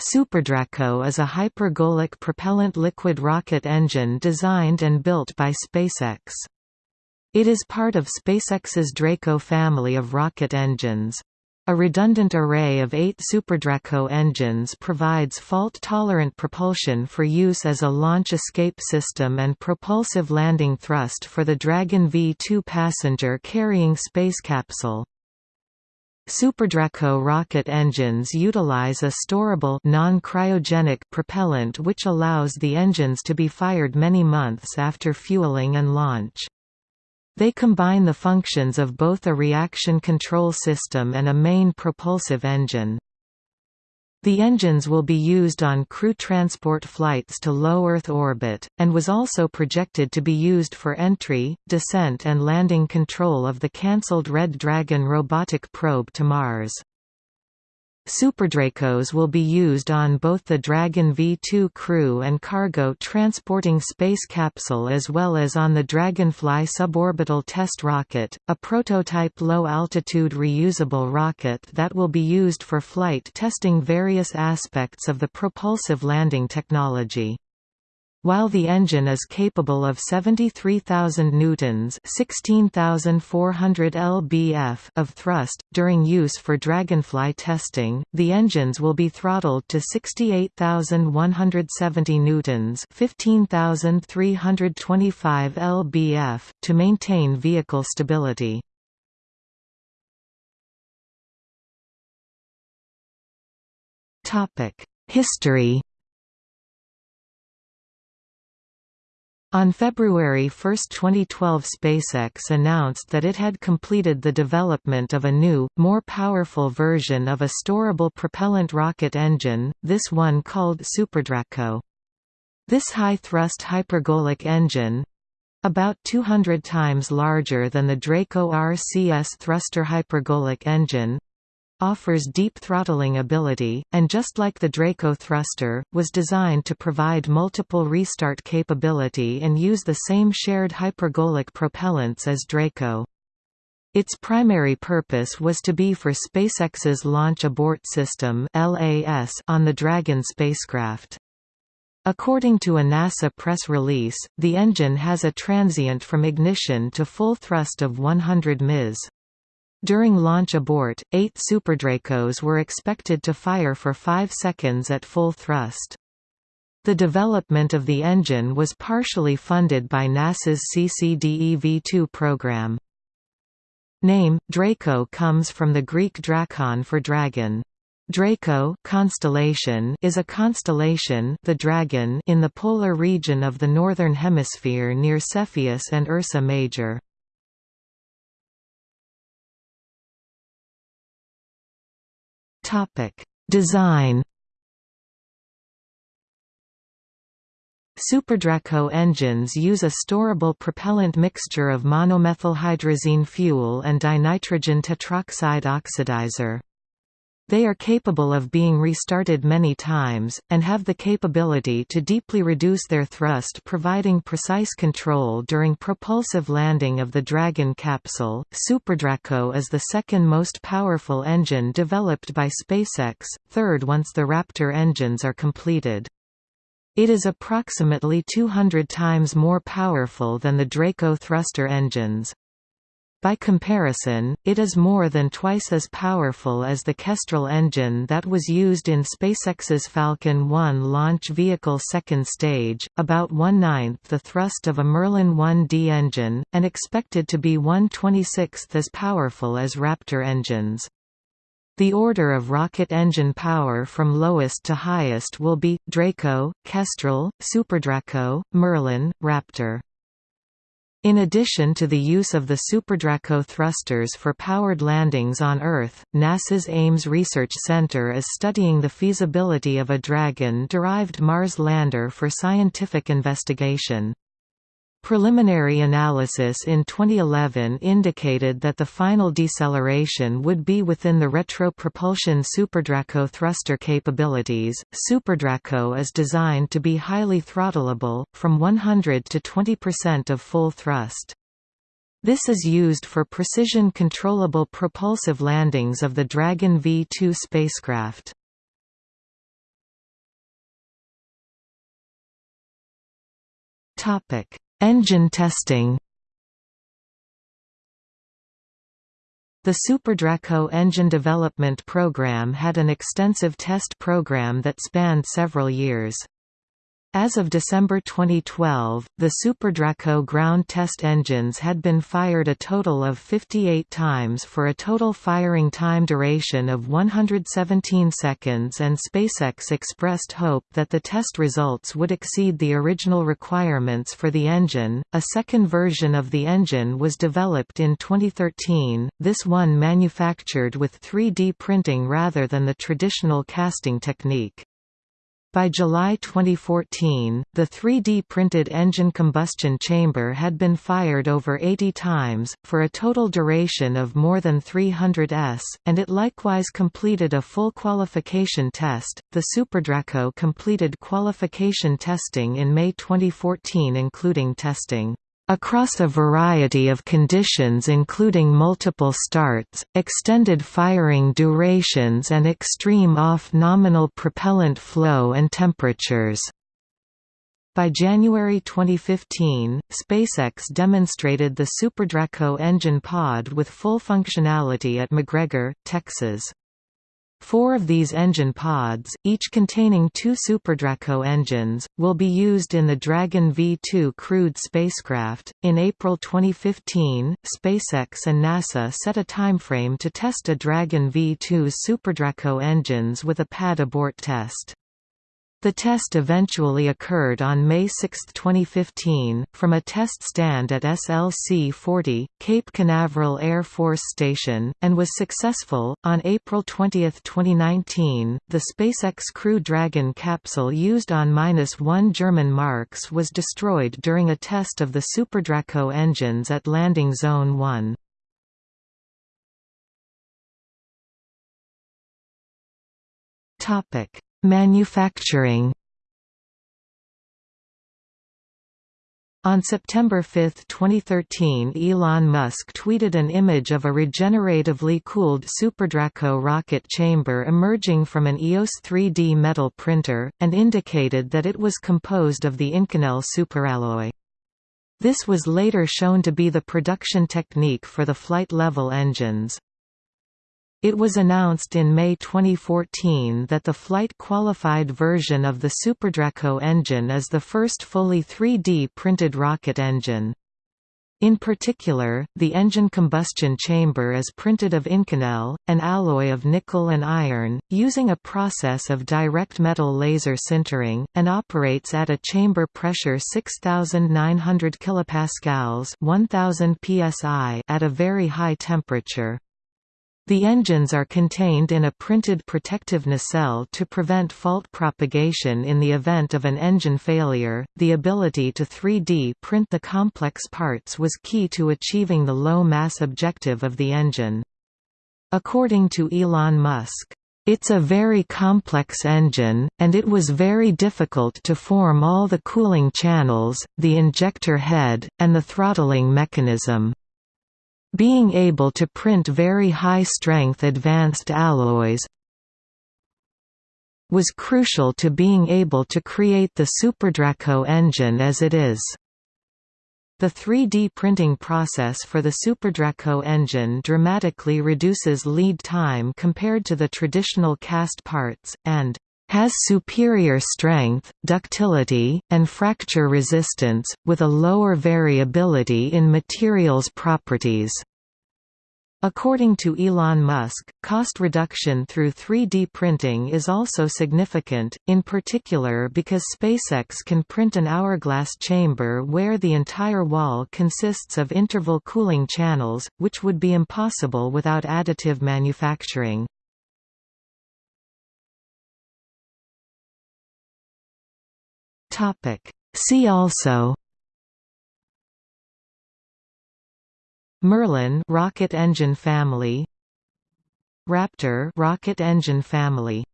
SuperDraco is a hypergolic propellant liquid rocket engine designed and built by SpaceX. It is part of SpaceX's Draco family of rocket engines. A redundant array of eight SuperDraco engines provides fault-tolerant propulsion for use as a launch escape system and propulsive landing thrust for the Dragon V2 passenger-carrying space capsule. SuperDraco rocket engines utilize a storable non-cryogenic propellant which allows the engines to be fired many months after fueling and launch. They combine the functions of both a reaction control system and a main propulsive engine. The engines will be used on crew transport flights to low Earth orbit, and was also projected to be used for entry, descent and landing control of the cancelled Red Dragon robotic probe to Mars. SuperDracos will be used on both the Dragon V2 crew and cargo transporting space capsule as well as on the Dragonfly suborbital test rocket, a prototype low-altitude reusable rocket that will be used for flight testing various aspects of the propulsive landing technology. While the engine is capable of 73,000 newtons (16,400 lbf) of thrust during use for Dragonfly testing, the engines will be throttled to 68,170 newtons (15,325 lbf) to maintain vehicle stability. Topic: History On February 1, 2012 SpaceX announced that it had completed the development of a new, more powerful version of a storable propellant rocket engine, this one called SuperDraco. This high-thrust hypergolic engine—about 200 times larger than the Draco RCS thruster hypergolic engine, offers deep throttling ability, and just like the Draco thruster, was designed to provide multiple restart capability and use the same shared hypergolic propellants as Draco. Its primary purpose was to be for SpaceX's Launch Abort System on the Dragon spacecraft. According to a NASA press release, the engine has a transient from ignition to full thrust of 100 ms. During launch abort, eight SuperDracos were expected to fire for five seconds at full thrust. The development of the engine was partially funded by NASA's CCDEV-2 program. Name, Draco comes from the Greek drakon for dragon. Draco constellation is a constellation the dragon in the polar region of the Northern Hemisphere near Cepheus and Ursa Major. Topic: Design. SuperDraco engines use a storable propellant mixture of monomethylhydrazine fuel and dinitrogen tetroxide oxidizer. They are capable of being restarted many times, and have the capability to deeply reduce their thrust providing precise control during propulsive landing of the Dragon capsule. SuperDraco is the second most powerful engine developed by SpaceX, third once the Raptor engines are completed. It is approximately 200 times more powerful than the Draco thruster engines. By comparison, it is more than twice as powerful as the Kestrel engine that was used in SpaceX's Falcon 1 launch vehicle second stage, about one-ninth the thrust of a Merlin 1D engine, and expected to be 1/26th as powerful as Raptor engines. The order of rocket engine power from lowest to highest will be, Draco, Kestrel, SuperDraco, Merlin, Raptor. In addition to the use of the SuperDraco thrusters for powered landings on Earth, NASA's Ames Research Center is studying the feasibility of a Dragon-derived Mars lander for scientific investigation. Preliminary analysis in 2011 indicated that the final deceleration would be within the retropropulsion Superdraco thruster capabilities. Superdraco is designed to be highly throttleable, from 100 to 20% of full thrust. This is used for precision controllable propulsive landings of the Dragon V2 spacecraft. Topic Engine testing The SuperDraco engine development program had an extensive test program that spanned several years. As of December 2012, the SuperDraco ground test engines had been fired a total of 58 times for a total firing time duration of 117 seconds and SpaceX expressed hope that the test results would exceed the original requirements for the engine. A second version of the engine was developed in 2013, this one manufactured with 3D printing rather than the traditional casting technique. By July 2014, the 3D printed engine combustion chamber had been fired over 80 times, for a total duration of more than 300 s, and it likewise completed a full qualification test. The SuperDraco completed qualification testing in May 2014, including testing across a variety of conditions including multiple starts, extended firing durations and extreme off-nominal propellant flow and temperatures. By January 2015, SpaceX demonstrated the SuperDraco engine pod with full functionality at McGregor, Texas. Four of these engine pods, each containing two SuperDraco engines, will be used in the Dragon V2 crewed spacecraft. In April 2015, SpaceX and NASA set a timeframe to test a Dragon V2's SuperDraco engines with a pad abort test. The test eventually occurred on May 6, 2015, from a test stand at SLC-40, Cape Canaveral Air Force Station, and was successful. On April 20, 2019, the SpaceX Crew Dragon capsule used on -1 German marks was destroyed during a test of the SuperDraco engines at Landing Zone 1. Topic Manufacturing On September 5, 2013 Elon Musk tweeted an image of a regeneratively cooled SuperDraco rocket chamber emerging from an EOS 3D metal printer, and indicated that it was composed of the Inconel superalloy. This was later shown to be the production technique for the flight-level engines. It was announced in May 2014 that the flight-qualified version of the SuperDraco engine is the first fully 3D printed rocket engine. In particular, the engine combustion chamber is printed of Inconel, an alloy of nickel and iron, using a process of direct metal laser sintering, and operates at a chamber pressure 6900 kPa 1000 psi at a very high temperature. The engines are contained in a printed protective nacelle to prevent fault propagation in the event of an engine failure. The ability to 3D print the complex parts was key to achieving the low mass objective of the engine. According to Elon Musk, it's a very complex engine, and it was very difficult to form all the cooling channels, the injector head, and the throttling mechanism. Being able to print very high-strength advanced alloys was crucial to being able to create the SuperDraco engine as it is. The 3D printing process for the SuperDraco engine dramatically reduces lead time compared to the traditional cast parts, and has superior strength, ductility, and fracture resistance, with a lower variability in materials properties. According to Elon Musk, cost reduction through 3D printing is also significant, in particular because SpaceX can print an hourglass chamber where the entire wall consists of interval cooling channels, which would be impossible without additive manufacturing. Topic. See also Merlin rocket engine family Raptor rocket engine family